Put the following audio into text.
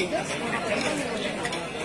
ठीक है